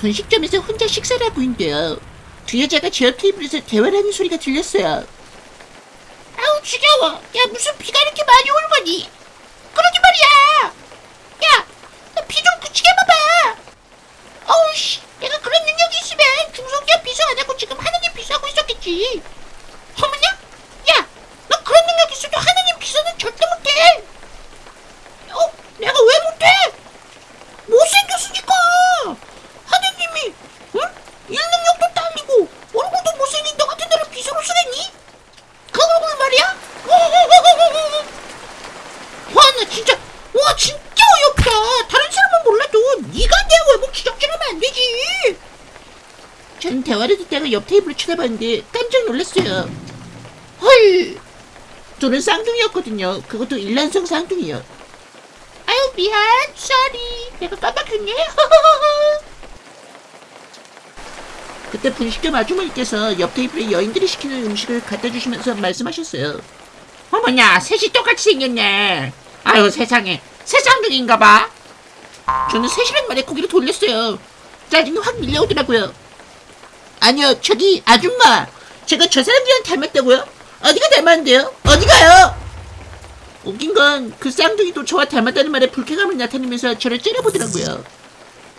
분식점에서 혼자 식사를 하고 있는데요. 두 여자가 제옆 테이블에서 대화를 하는 소리가 들렸어요. 아우 지겨워. 야 무슨 비가 이렇게 많이 오는 거니? 그러게 말이야. 야, 나 비 좀 그치게 봐봐. 어우 씨, 내가 그런 능력이 있으면 중소기업 비서 안 하고 지금 하느님 비서하고 있었겠지. 어머냐? 야, 너 그런 능력 있어도 하느님 비서는 절대 못해. 어? 내가 왜 못해? 못생겼으니까. 하느님이, 응? 일 능력도 딸리고 얼굴도 못생긴 너 같은 애를 비서로 쓰겠니? 그 얼굴 말이야? 와, 나 진짜, 와, 진짜 어이없다. 다른 사람은 몰라도 네가 내 외모 지적질하면 안 되지. 전 대화를 듣다가 옆 테이블을 쳐다봤는데 깜짝 놀랐어요. 헐, 저는 쌍둥이였거든요. 그것도 일란성 쌍둥이요. 아유 미안, sorry. 내가 깜빡했네. 그때 분식점 아주머니께서 옆 테이블에 여인들이 시키는 음식을 갖다 주시면서 말씀하셨어요. 어머나, 셋이 똑같이 생겼네. 아유 세상에, 세쌍둥인가 봐. 저는 3시간 만에 고개를 돌렸어요. 짜증이 확 밀려오더라고요. 아니요, 저기 아줌마. 제가 저 사람들이랑 닮았다고요? 어디가 닮았는데요? 어디가요? 웃긴 건 그 쌍둥이도 저와 닮았다는 말에 불쾌감을 나타내면서 저를 째려보더라고요.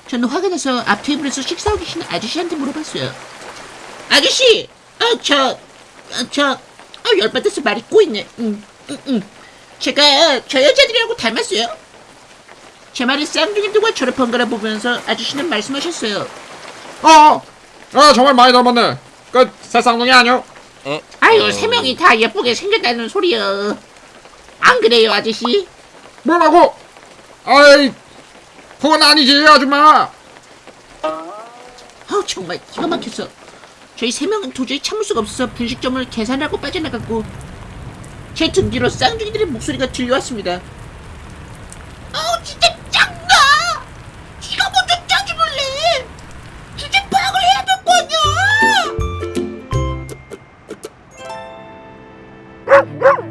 저는 화가 나서 앞 테이블에서 식사하고 계신 아저씨한테 물어봤어요. 아저씨, 어, 저, 어, 저, 어, 열받아서 말이 꼬이네. 응, 응, 응. 제가 저 여자들이라고 닮았어요. 제 말에 쌍둥이들과 저를 번갈아 보면서 아저씨는 말씀하셨어요. 어, 어 정말 많이 닮았네. 그 새 쌍둥이 아니요? 아유, 세 명이 다 예쁘게 생겼다는 소리요. 안 그래요, 아저씨? 뭐라고? 아이, 그건 아니지 아줌마. 아우, 정말 기가 막혔어. 저희 세 명은 도저히 참을 수가 없어서 분식점을 계산하고 빠져나갔고 뒤로 쌍둥이들의 목소리가 들려왔습니다. 아우, 진짜 짱나! 네가 먼저 짜증을래! 주제 파악을 해야 될 거 아니야!